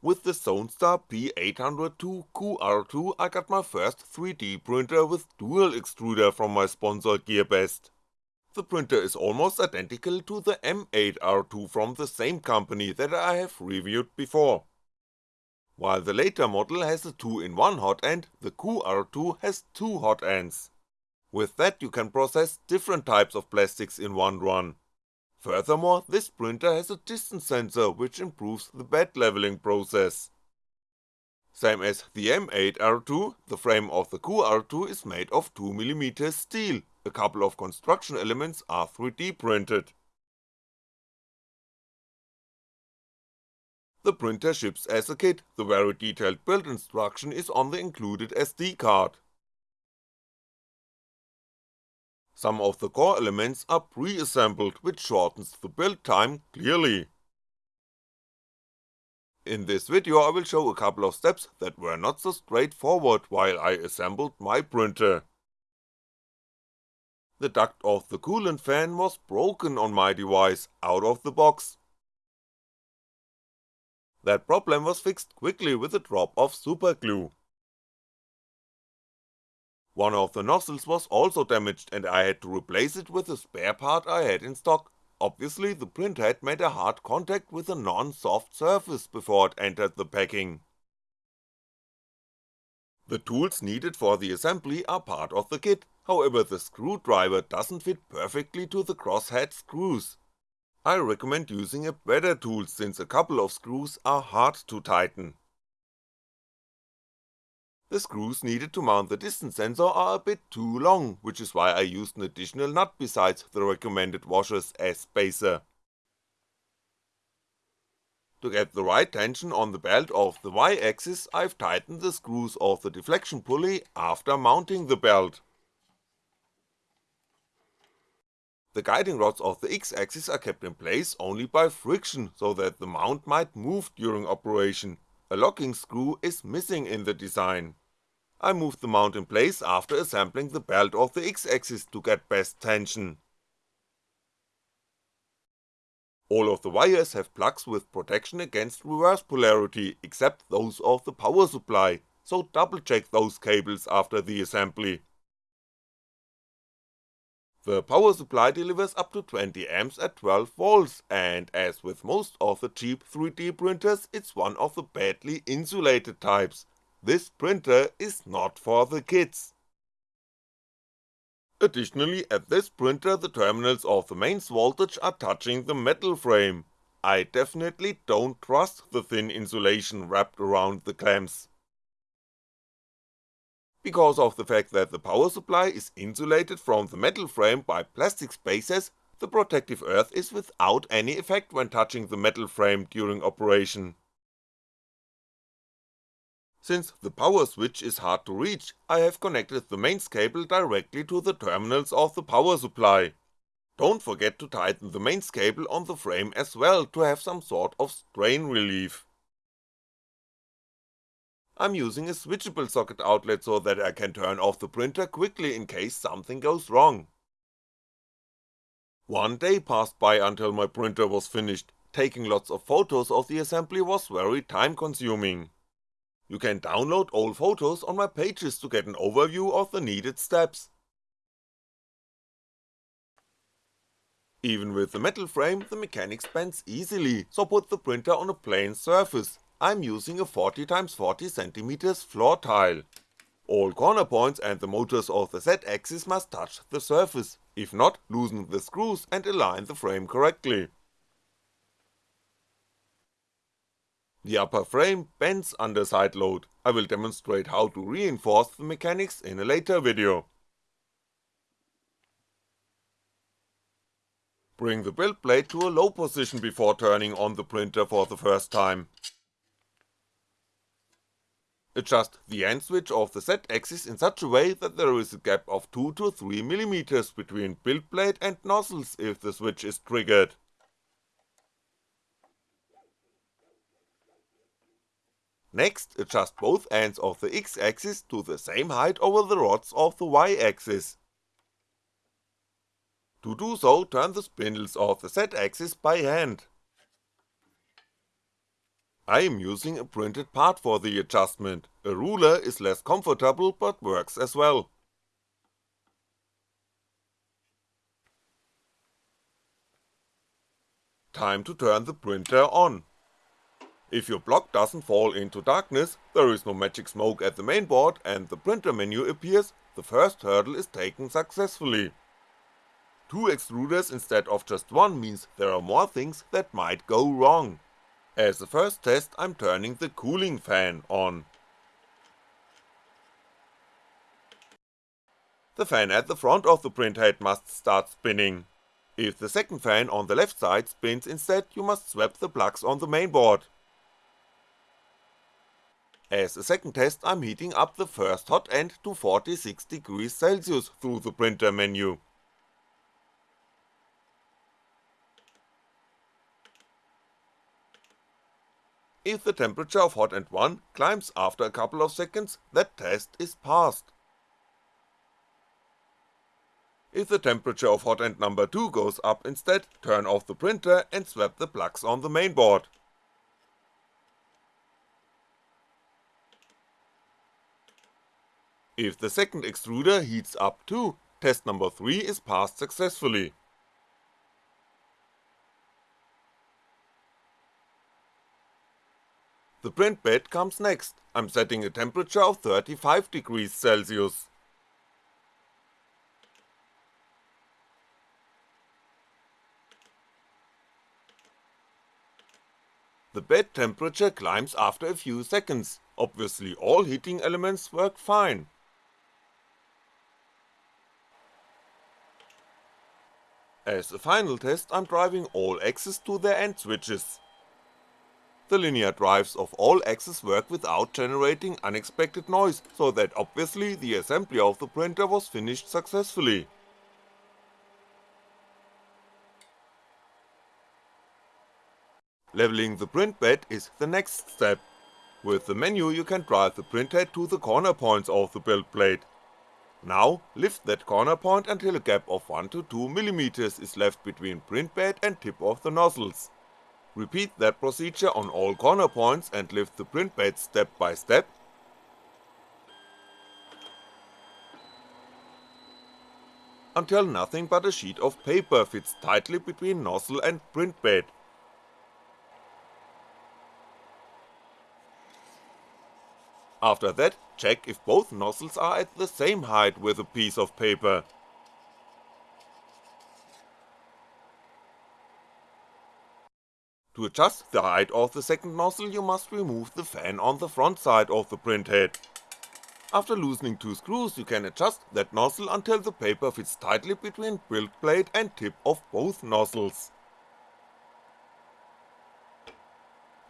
With the Zonestar P802 QR2 I got my first 3D printer with dual extruder from my sponsor GearBest. The printer is almost identical to the M8R2 from the same company that I have reviewed before. While the later model has a 2-in-1 hot end, the QR2 has two hot ends. With that you can process different types of plastics in one run. Furthermore, this printer has a distance sensor which improves the bed leveling process. Same as the M8R2, the frame of the QR2 is made of 2mm steel, a couple of construction elements are 3D printed. The printer ships as a kit, the very detailed build instruction is on the included SD card. Some of the core elements are pre-assembled which shortens the build time clearly. In this video I will show a couple of steps that were not so straightforward while I assembled my printer. The duct of the coolant fan was broken on my device, out of the box. That problem was fixed quickly with a drop of superglue. One of the nozzles was also damaged and I had to replace it with a spare part I had in stock, obviously the print head made a hard contact with a non-soft surface before it entered the packing. The tools needed for the assembly are part of the kit, however the screwdriver doesn't fit perfectly to the crosshead screws. I recommend using a better tool since a couple of screws are hard to tighten. The screws needed to mount the distance sensor are a bit too long, which is why I used an additional nut besides the recommended washers as spacer. To get the right tension on the belt of the Y axis I've tightened the screws of the deflection pulley after mounting the belt. The guiding rods of the X axis are kept in place only by friction so that the mount might move during operation, a locking screw is missing in the design. I moved the mount in place after assembling the belt of the X-axis to get best tension. All of the wires have plugs with protection against reverse polarity except those of the power supply, so double check those cables after the assembly. The power supply delivers up to 20A at 12V and as with most of the cheap 3D printers it's one of the badly insulated types, this printer is not for the kids. Additionally at this printer the terminals of the mains voltage are touching the metal frame, I definitely don't trust the thin insulation wrapped around the clamps because of the fact that the power supply is insulated from the metal frame by plastic spacers, the protective earth is without any effect when touching the metal frame during operation. Since the power switch is hard to reach, I have connected the mains cable directly to the terminals of the power supply. Don't forget to tighten the mains cable on the frame as well to have some sort of strain relief. I'm using a switchable socket outlet so that I can turn off the printer quickly in case something goes wrong. One day passed by until my printer was finished, taking lots of photos of the assembly was very time consuming. You can download old photos on my pages to get an overview of the needed steps. Even with the metal frame, the mechanics bends easily, so put the printer on a plain surface, I'm using a 40x40cm floor tile. All corner points and the motors of the Z-axis must touch the surface, if not loosen the screws and align the frame correctly. The upper frame bends under side load, I will demonstrate how to reinforce the mechanics in a later video. Bring the build plate to a low position before turning on the printer for the first time. Adjust the end switch of the Z-axis in such a way that there is a gap of 2 to 3mm between build plate and nozzles if the switch is triggered. Next, adjust both ends of the X-axis to the same height over the rods of the Y-axis. To do so, turn the spindles of the Z-axis by hand. I am using a printed part for the adjustment, a ruler is less comfortable but works as well. Time to turn the printer on. If your block doesn't fall into darkness, there is no magic smoke at the mainboard and the printer menu appears, the first hurdle is taken successfully. Two extruders instead of just one means there are more things that might go wrong. As the first test I'm turning the cooling fan on. The fan at the front of the printhead must start spinning. If the second fan on the left side spins instead you must swap the plugs on the mainboard. As a second test I'm heating up the first hot end to 46 degrees Celsius through the printer menu. If the temperature of hot end 1 climbs after a couple of seconds, that test is passed. If the temperature of hot end number 2 goes up instead, turn off the printer and swap the plugs on the mainboard. If the second extruder heats up too, test number 3 is passed successfully. The print bed comes next, I'm setting a temperature of 35 degrees Celsius. The bed temperature climbs after a few seconds, obviously all heating elements work fine. As a final test I'm driving all axes to their end switches. The linear drives of all axes work without generating unexpected noise, so that obviously the assembly of the printer was finished successfully. Leveling the print bed is the next step. With the menu you can drive the printhead to the corner points of the build plate. Now, lift that corner point until a gap of 1 to 2mm is left between print bed and tip of the nozzles. Repeat that procedure on all corner points and lift the print bed step by step, until nothing but a sheet of paper fits tightly between nozzle and print bed. After that, check if both nozzles are at the same height with a piece of paper. To adjust the height of the second nozzle you must remove the fan on the front side of the printhead. After loosening two screws you can adjust that nozzle until the paper fits tightly between build plate and tip of both nozzles.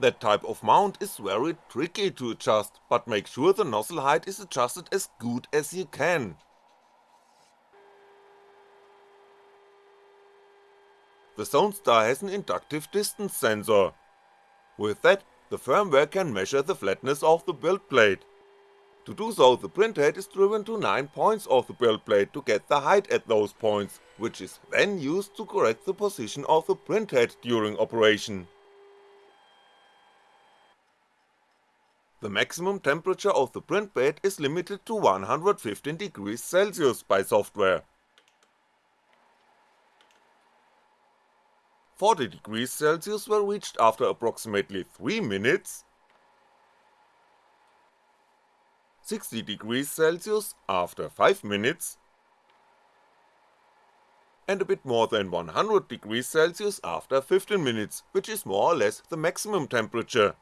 That type of mount is very tricky to adjust, but make sure the nozzle height is adjusted as good as you can. The Zonestar has an inductive distance sensor. With that, the firmware can measure the flatness of the build plate. To do so the printhead is driven to 9 points of the build plate to get the height at those points, which is then used to correct the position of the printhead during operation. The maximum temperature of the print bed is limited to 115 degrees Celsius by software, 40 degrees Celsius were reached after approximately 3 minutes, 60 degrees Celsius after 5 minutes, and a bit more than 100 degrees Celsius after 15 minutes, which is more or less the maximum temperature.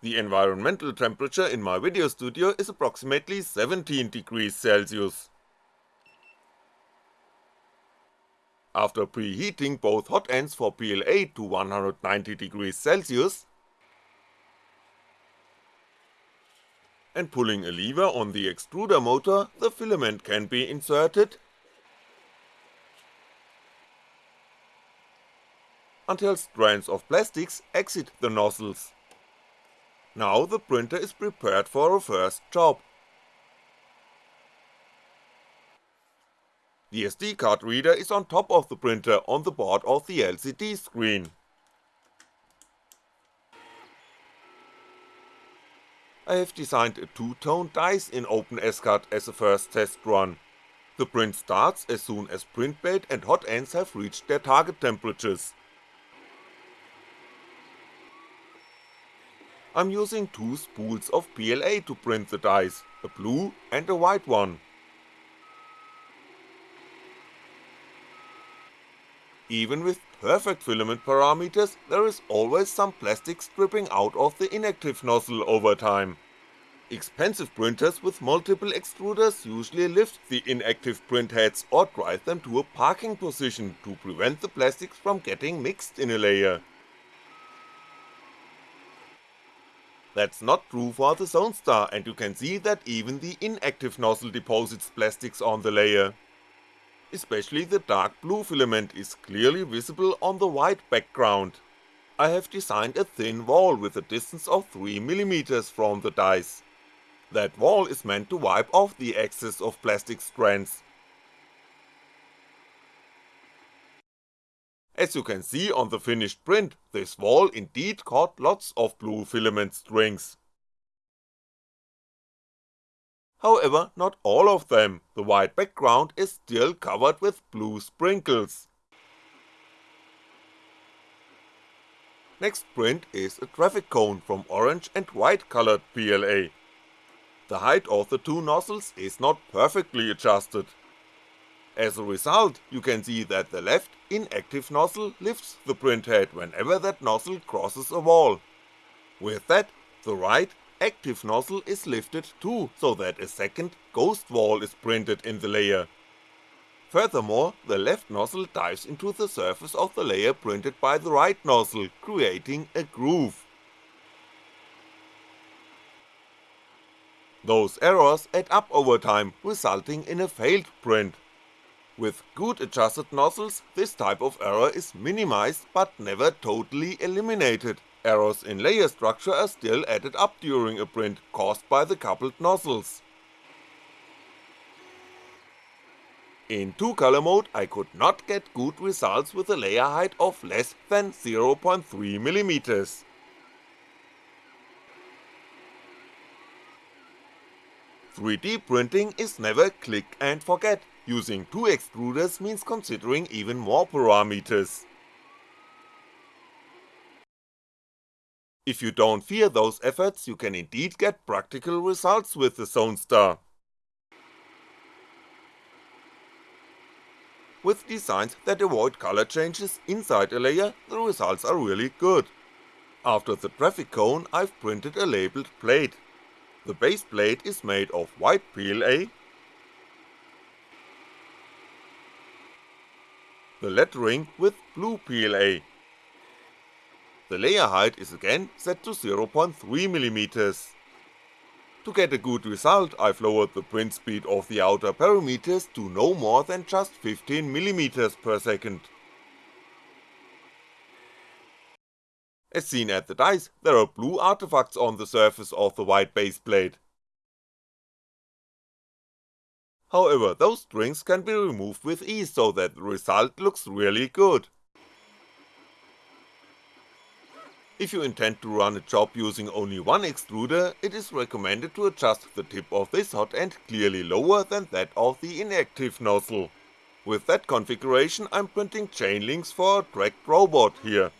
The environmental temperature in my video studio is approximately 17 degrees Celsius. After preheating both hot ends for PLA to 190 degrees Celsius, and pulling a lever on the extruder motor, the filament can be inserted until strands of plastics exit the nozzles. Now the printer is prepared for a first job. The SD card reader is on top of the printer on the board of the LCD screen. I have designed a two-tone dice in OpenSCAD as a first test run. The print starts as soon as print bed and hot ends have reached their target temperatures. I'm using two spools of PLA to print the dice, a blue and a white one. Even with perfect filament parameters, there is always some plastic stripping out of the inactive nozzle over time. Expensive printers with multiple extruders usually lift the inactive print heads or drive them to a parking position to prevent the plastics from getting mixed in a layer. That's not true for the Zonestar and you can see that even the inactive nozzle deposits plastics on the layer especially the dark blue filament is clearly visible on the white background. I have designed a thin wall with a distance of 3mm from the dice. That wall is meant to wipe off the excess of plastic strands. As you can see on the finished print, this wall indeed caught lots of blue filament strings. However, not all of them, the white background is still covered with blue sprinkles. Next print is a traffic cone from orange and white colored PLA. The height of the two nozzles is not perfectly adjusted. As a result, you can see that the left, inactive nozzle lifts the print head whenever that nozzle crosses a wall. With that, the right, active nozzle is lifted too, so that a second ghost wall is printed in the layer. Furthermore, the left nozzle dives into the surface of the layer printed by the right nozzle, creating a groove. Those errors add up over time, resulting in a failed print. With good adjusted nozzles, this type of error is minimized but never totally eliminated, Errors in layer structure are still added up during a print caused by the coupled nozzles. In 2 color mode I could not get good results with a layer height of less than 0.3mm. Three D printing is never click and forget, using two extruders means considering even more parameters. If you don't fear those efforts you can indeed get practical results with the Zonestar. With designs that avoid color changes inside a layer, the results are really good. After the traffic cone I've printed a labeled plate. The base plate is made of white PLA, the lettering with blue PLA, the layer height is again set to 0.3mm. To get a good result I've lowered the print speed of the outer parameters to no more than just 15mm per second. As seen at the dice, there are blue artifacts on the surface of the white base However, those strings can be removed with ease so that the result looks really good. If you intend to run a job using only one extruder, it is recommended to adjust the tip of this hot end clearly lower than that of the inactive nozzle. With that configuration I'm printing chain links for a tracked robot here.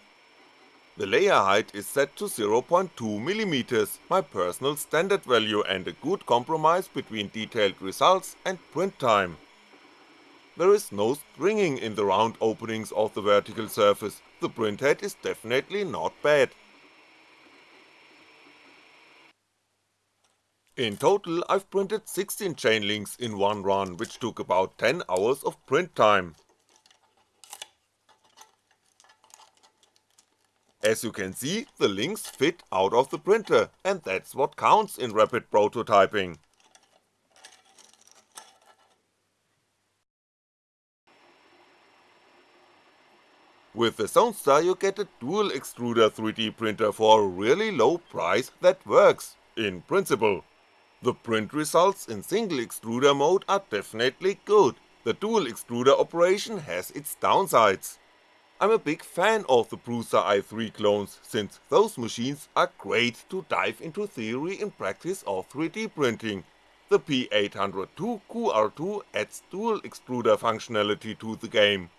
The layer height is set to 0.2mm, my personal standard value and a good compromise between detailed results and print time. There is no stringing in the round openings of the vertical surface, the printhead is definitely not bad. In total I've printed 16 chain links in one run, which took about 10 hours of print time. As you can see, the links fit out of the printer, and that's what counts in rapid prototyping. With the Zonestar you get a dual extruder 3D printer for a really low price that works, in principle. The print results in single extruder mode are definitely good, the dual extruder operation has its downsides. I'm a big fan of the Prusa i3 clones, since those machines are great to dive into theory and practice of 3D printing. The P802 QR2 adds dual extruder functionality to the game.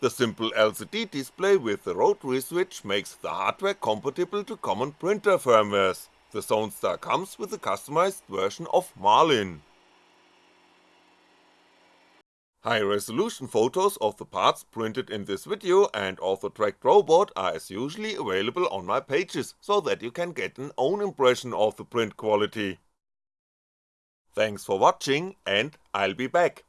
The simple LCD display with the rotary switch makes the hardware compatible to common printer firmwares, the Zonestar comes with a customized version of Marlin. High resolution photos of the parts printed in this video and of the tracked robot are as usually available on my pages, so that you can get an own impression of the print quality. Thanks for watching and I'll be back.